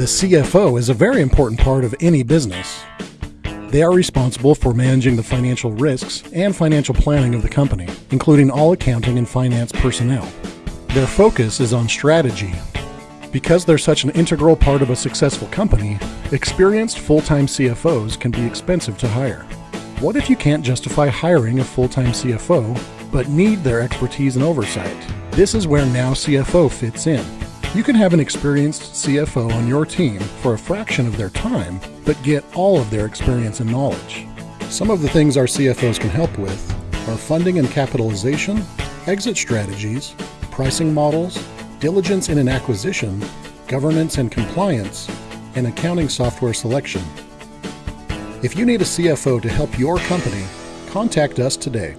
The CFO is a very important part of any business. They are responsible for managing the financial risks and financial planning of the company, including all accounting and finance personnel. Their focus is on strategy. Because they're such an integral part of a successful company, experienced full time CFOs can be expensive to hire. What if you can't justify hiring a full time CFO, but need their expertise and oversight? This is where Now CFO fits in. You can have an experienced CFO on your team for a fraction of their time, but get all of their experience and knowledge. Some of the things our CFOs can help with are funding and capitalization, exit strategies, pricing models, diligence in an acquisition, governance and compliance, and accounting software selection. If you need a CFO to help your company, contact us today.